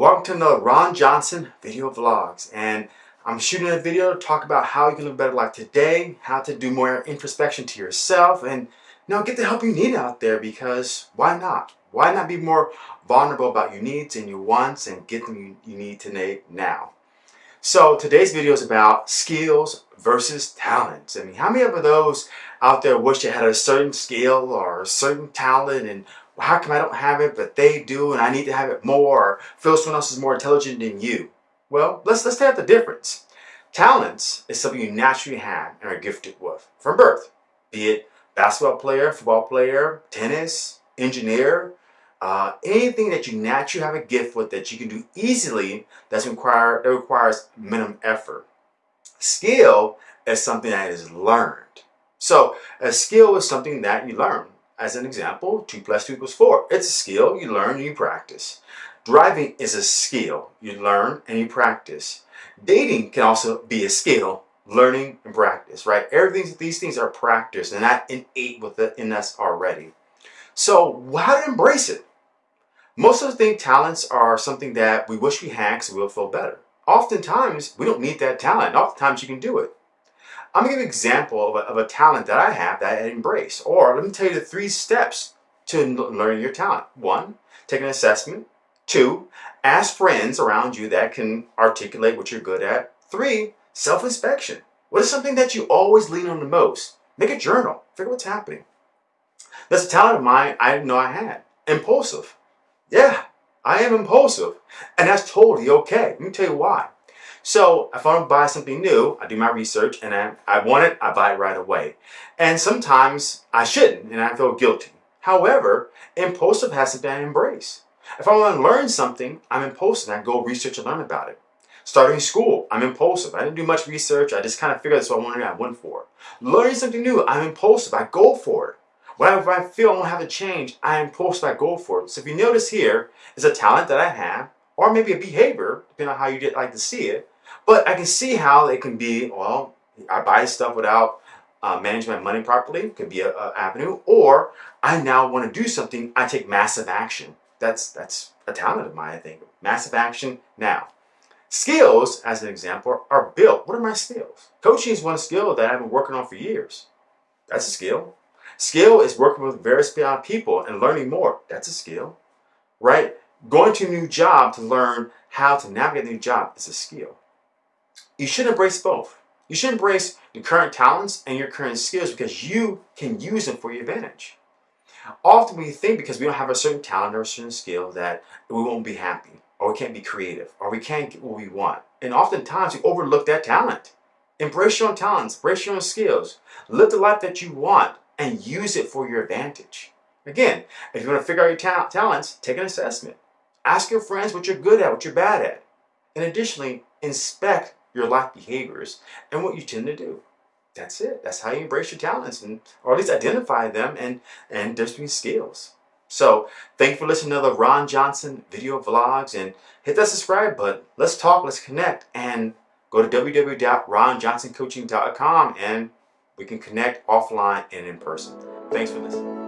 Welcome to the Ron Johnson video vlogs and I'm shooting a video to talk about how you can live a better life today, how to do more introspection to yourself and you know, get the help you need out there because why not? Why not be more vulnerable about your needs and your wants and get them you, need to now? So today's video is about skills versus talents. I mean, how many of those out there wish they had a certain skill or a certain talent and how come I don't have it but they do and I need to have it more or feel someone else is more intelligent than you? Well, let's, let's take out the difference. Talents is something you naturally have and are gifted with from birth, be it basketball player, football player, tennis, engineer, uh, anything that you naturally have a gift with that you can do easily that's require, that requires minimum effort. Skill is something that is learned. So a skill is something that you learn. As an example, 2 plus 2 equals 4. It's a skill you learn and you practice. Driving is a skill you learn and you practice. Dating can also be a skill, learning and practice, right? Everything, these things are practice and that innate within us already. So how to embrace it? Most of the thing talents are something that we wish we had so we'll feel better. Oftentimes, we don't need that talent. Oftentimes, you can do it. I'm going to give an example of a, of a talent that I have that I embrace. Or let me tell you the three steps to learning your talent. One, take an assessment. Two, ask friends around you that can articulate what you're good at. Three, self-inspection. What is something that you always lean on the most? Make a journal. Figure what's happening. That's a talent of mine I didn't know I had. Impulsive. Yeah, I am impulsive. And that's totally okay. Let me tell you why. So if I want to buy something new, I do my research and I, I want it, I buy it right away. And sometimes I shouldn't and I feel guilty. However, impulsive has something I embrace. If I want to learn something, I'm impulsive and I go research and learn about it. Starting school, I'm impulsive. I didn't do much research. I just kind of figured that's what I wanted I went for. Learning something new, I'm impulsive. I go for it. Whenever I feel I don't have to change, I impulsive. I go for it. So if you notice here, is a talent that I have, or maybe a behavior, depending on how you like to see it. But I can see how it can be, well, I buy stuff without uh, managing my money properly, could be an avenue, or I now want to do something, I take massive action. That's, that's a talent of mine, I think. Massive action now. Skills, as an example, are built. What are my skills? Coaching is one skill that I've been working on for years. That's a skill. Skill is working with various people and learning more. That's a skill, right? Going to a new job to learn how to navigate a new job is a skill. You should embrace both. You should embrace your current talents and your current skills because you can use them for your advantage. Often we think because we don't have a certain talent or a certain skill that we won't be happy or we can't be creative or we can't get what we want. And oftentimes we overlook that talent. Embrace your own talents, embrace your own skills. Live the life that you want and use it for your advantage. Again, if you want to figure out your ta talents, take an assessment. Ask your friends what you're good at, what you're bad at. And additionally, inspect your life behaviors and what you tend to do. That's it. That's how you embrace your talents and or at least identify them and, and different skills. So thank you for listening to the Ron Johnson video vlogs and hit that subscribe button. Let's talk, let's connect and go to www.ronjohnsoncoaching.com and we can connect offline and in person. Thanks for listening.